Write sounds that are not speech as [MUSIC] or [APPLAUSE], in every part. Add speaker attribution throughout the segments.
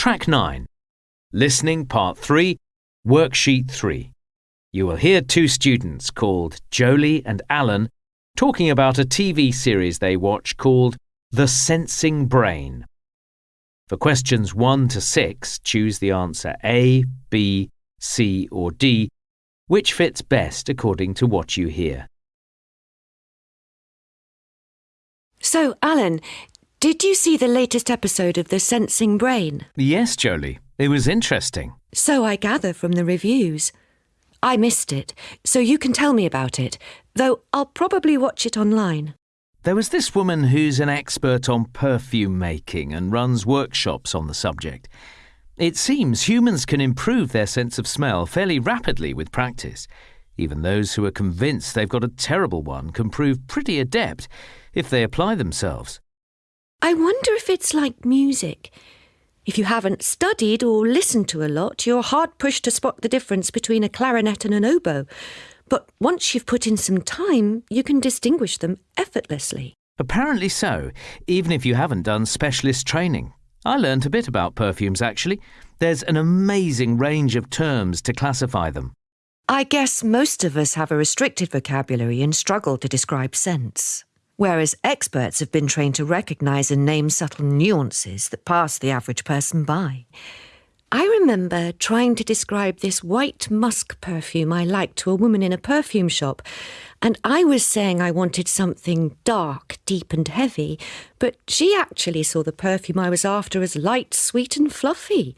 Speaker 1: Track 9. Listening Part 3, Worksheet 3. You will hear two students called Jolie and Alan talking about a TV series they watch called The Sensing Brain. For questions 1 to 6, choose the answer A, B, C, or D, which fits best according to what you hear.
Speaker 2: So, Alan, did you see the latest episode of The Sensing Brain?
Speaker 1: Yes, Jolie, it was interesting.
Speaker 2: So I gather from the reviews. I missed it, so you can tell me about it, though I'll probably watch it online.
Speaker 1: There was this woman who's an expert on perfume making and runs workshops on the subject. It seems humans can improve their sense of smell fairly rapidly with practice. Even those who are convinced they've got a terrible one can prove pretty adept if they apply themselves.
Speaker 2: I wonder if it's like music. If you haven't studied or listened to a lot, you're hard pushed to spot the difference between a clarinet and an oboe. But once you've put in some time, you can distinguish them effortlessly.
Speaker 1: Apparently so, even if you haven't done specialist training. I learnt a bit about perfumes actually. There's an amazing range of terms to classify them.
Speaker 2: I guess most of us have a restricted vocabulary and struggle to describe scents. Whereas experts have been trained to recognise and name subtle nuances that pass the average person by. I remember trying to describe this white musk perfume I liked to a woman in a perfume shop, and I was saying I wanted something dark, deep, and heavy, but she actually saw the perfume I was after as light, sweet, and fluffy.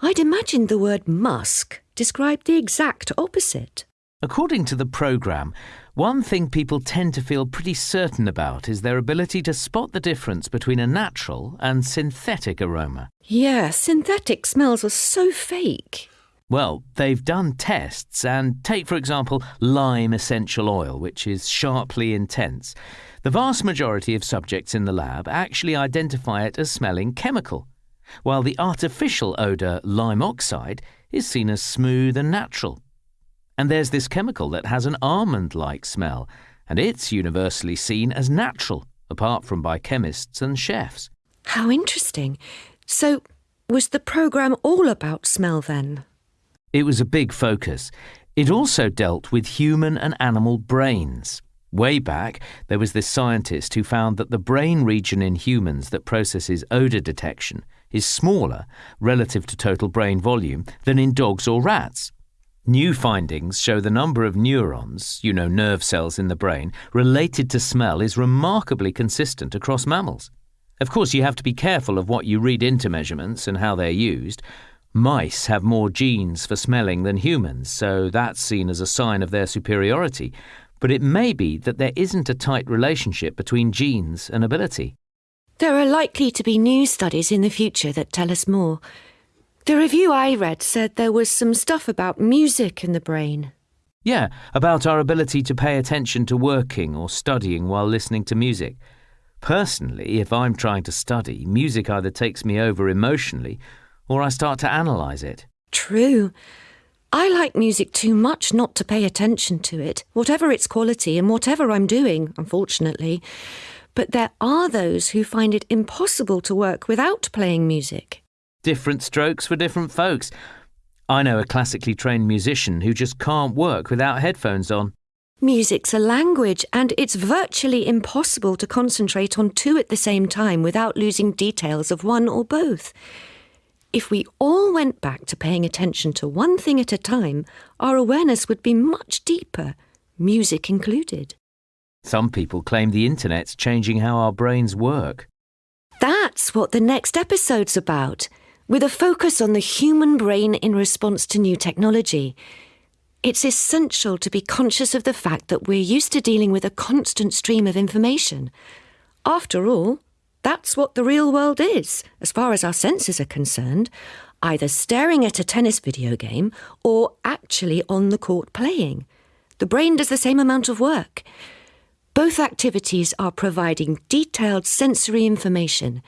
Speaker 2: I'd imagined the word musk described the exact opposite.
Speaker 1: According to the programme, one thing people tend to feel pretty certain about is their ability to spot the difference between a natural and synthetic aroma.
Speaker 2: Yeah, synthetic smells are so fake.
Speaker 1: Well, they've done tests, and take, for example, lime essential oil, which is sharply intense. The vast majority of subjects in the lab actually identify it as smelling chemical, while the artificial odour lime oxide is seen as smooth and natural. And there's this chemical that has an almond like smell, and it's universally seen as natural, apart from by chemists and chefs.
Speaker 2: How interesting. So, was the programme all about smell then?
Speaker 1: It was a big focus. It also dealt with human and animal brains. Way back, there was this scientist who found that the brain region in humans that processes odour detection is smaller relative to total brain volume than in dogs or rats. New findings show the number of neurons, you know, nerve cells in the brain, related to smell is remarkably consistent across mammals. Of course, you have to be careful of what you read into measurements and how they're used. Mice have more genes for smelling than humans, so that's seen as a sign of their superiority. But it may be that there isn't a tight relationship between genes and ability.
Speaker 2: There are likely to be new studies in the future that tell us more. The review I read said there was some stuff about music in the brain.
Speaker 1: Yeah, about our ability to pay attention to working or studying while listening to music. Personally, if I'm trying to study, music either takes me over emotionally or I start to analyse it.
Speaker 2: True. I like music too much not to pay attention to it, whatever its quality and whatever I'm doing, unfortunately. But there are those who find it impossible to work without playing music
Speaker 1: different strokes for different folks. I know a classically trained musician who just can't work without headphones on.
Speaker 2: Music's a language, and it's virtually impossible to concentrate on two at the same time without losing details of one or both. If we all went back to paying attention to one thing at a time, our awareness would be much deeper, music included.
Speaker 1: Some people claim the internet's changing how our brains work.
Speaker 2: That's what the next episode's about with a focus on the human brain in response to new technology. It's essential to be conscious of the fact that we're used to dealing with a constant stream of information. After all, that's what the real world is, as far as our senses are concerned, either staring at a tennis video game or actually on the court playing. The brain does the same amount of work. Both activities are providing detailed sensory information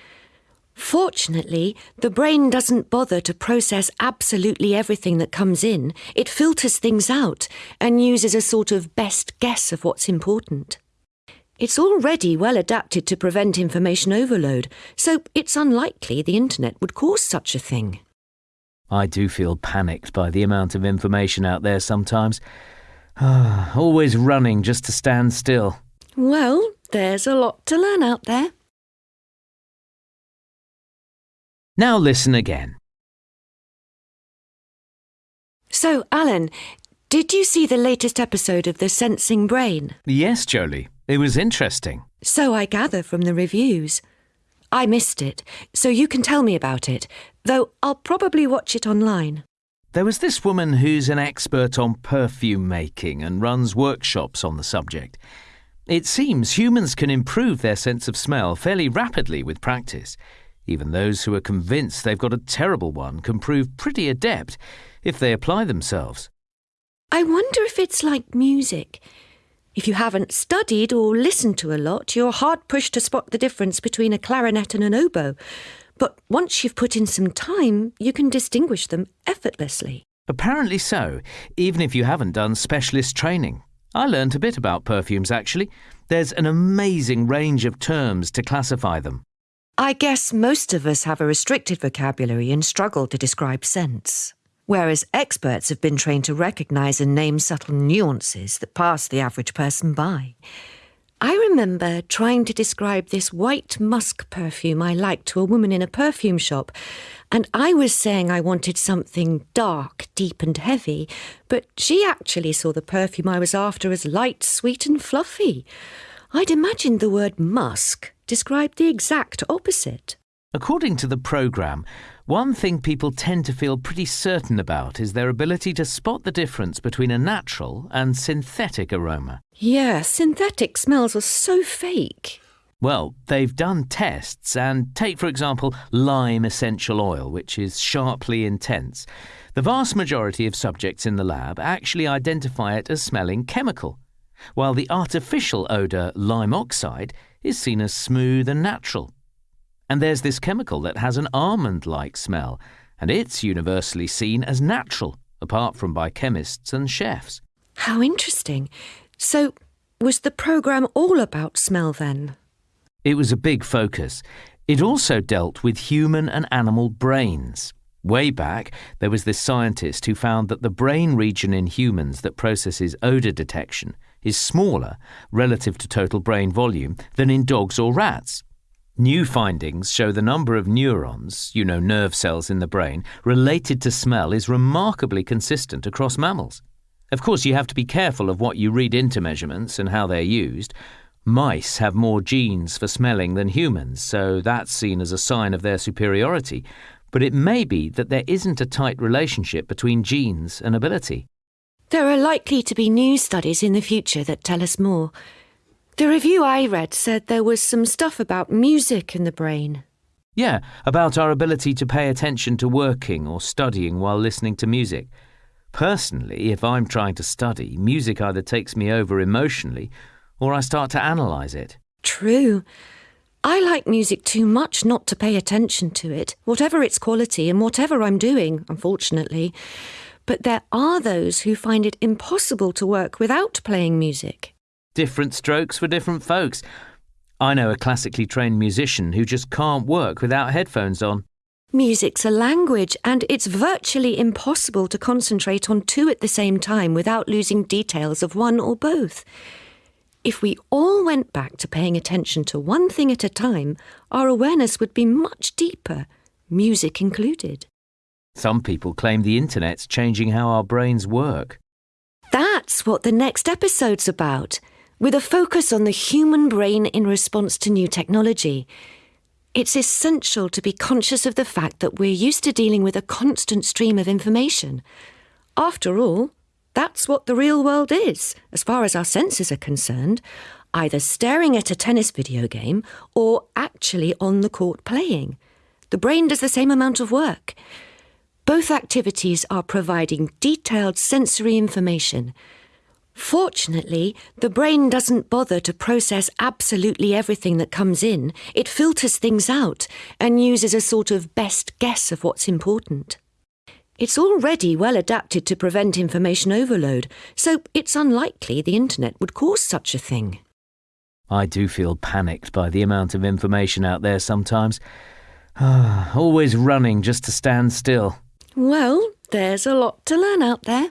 Speaker 2: Fortunately, the brain doesn't bother to process absolutely everything that comes in. It filters things out and uses a sort of best guess of what's important. It's already well adapted to prevent information overload, so it's unlikely the internet would cause such a thing.
Speaker 1: I do feel panicked by the amount of information out there sometimes. [SIGHS] Always running just to stand still.
Speaker 2: Well, there's a lot to learn out there.
Speaker 1: Now listen again.
Speaker 2: So, Alan, did you see the latest episode of The Sensing Brain?
Speaker 1: Yes, Jolie. It was interesting.
Speaker 2: So I gather from the reviews. I missed it, so you can tell me about it, though I'll probably watch it online.
Speaker 1: There was this woman who's an expert on perfume making and runs workshops on the subject. It seems humans can improve their sense of smell fairly rapidly with practice. Even those who are convinced they've got a terrible one can prove pretty adept if they apply themselves.
Speaker 2: I wonder if it's like music. If you haven't studied or listened to a lot, you're hard pushed to spot the difference between a clarinet and an oboe. But once you've put in some time, you can distinguish them effortlessly.
Speaker 1: Apparently so, even if you haven't done specialist training. I learnt a bit about perfumes actually. There's an amazing range of terms to classify them.
Speaker 2: I guess most of us have a restricted vocabulary and struggle to describe scents whereas experts have been trained to recognise and name subtle nuances that pass the average person by. I remember trying to describe this white musk perfume I liked to a woman in a perfume shop, and I was saying I wanted something dark, deep, and heavy, but she actually saw the perfume I was after as light, sweet, and fluffy. I'd imagined the word musk described the exact opposite.
Speaker 1: According to the programme, one thing people tend to feel pretty certain about is their ability to spot the difference between a natural and synthetic aroma.
Speaker 2: Yeah, synthetic smells are so fake.
Speaker 1: Well, they've done tests, and take, for example, lime essential oil, which is sharply intense. The vast majority of subjects in the lab actually identify it as smelling chemical, while the artificial odour lime oxide is seen as smooth and natural. And there's this chemical that has an almond like smell, and it's universally seen as natural, apart from by chemists and chefs.
Speaker 2: How interesting. So, was the programme all about smell then?
Speaker 1: It was a big focus. It also dealt with human and animal brains. Way back, there was this scientist who found that the brain region in humans that processes odour detection is smaller relative to total brain volume than in dogs or rats. New findings show the number of neurons, you know, nerve cells in the brain, related to smell is remarkably consistent across mammals. Of course, you have to be careful of what you read into measurements and how they're used. Mice have more genes for smelling than humans, so that's seen as a sign of their superiority. But it may be that there isn't a tight relationship between genes and ability.
Speaker 2: There are likely to be new studies in the future that tell us more. The review I read said there was some stuff about music in the brain.
Speaker 1: Yeah, about our ability to pay attention to working or studying while listening to music. Personally, if I'm trying to study, music either takes me over emotionally or I start to analyse it.
Speaker 2: True. I like music too much not to pay attention to it, whatever its quality and whatever I'm doing, unfortunately. But there are those who find it impossible to work without playing music.
Speaker 1: Different strokes for different folks. I know a classically trained musician who just can't work without headphones on.
Speaker 2: Music's a language, and it's virtually impossible to concentrate on two at the same time without losing details of one or both. If we all went back to paying attention to one thing at a time, our awareness would be much deeper, music included.
Speaker 1: Some people claim the internet's changing how our brains work.
Speaker 2: That's what the next episode's about with a focus on the human brain in response to new technology. It's essential to be conscious of the fact that we're used to dealing with a constant stream of information. After all, that's what the real world is, as far as our senses are concerned, either staring at a tennis video game or actually on the court playing. The brain does the same amount of work. Both activities are providing detailed sensory information Fortunately, the brain doesn't bother to process absolutely everything that comes in. It filters things out and uses a sort of best guess of what's important. It's already well adapted to prevent information overload, so it's unlikely the internet would cause such a thing.
Speaker 1: I do feel panicked by the amount of information out there sometimes. [SIGHS] Always running just to stand still.
Speaker 2: Well, there's a lot to learn out there.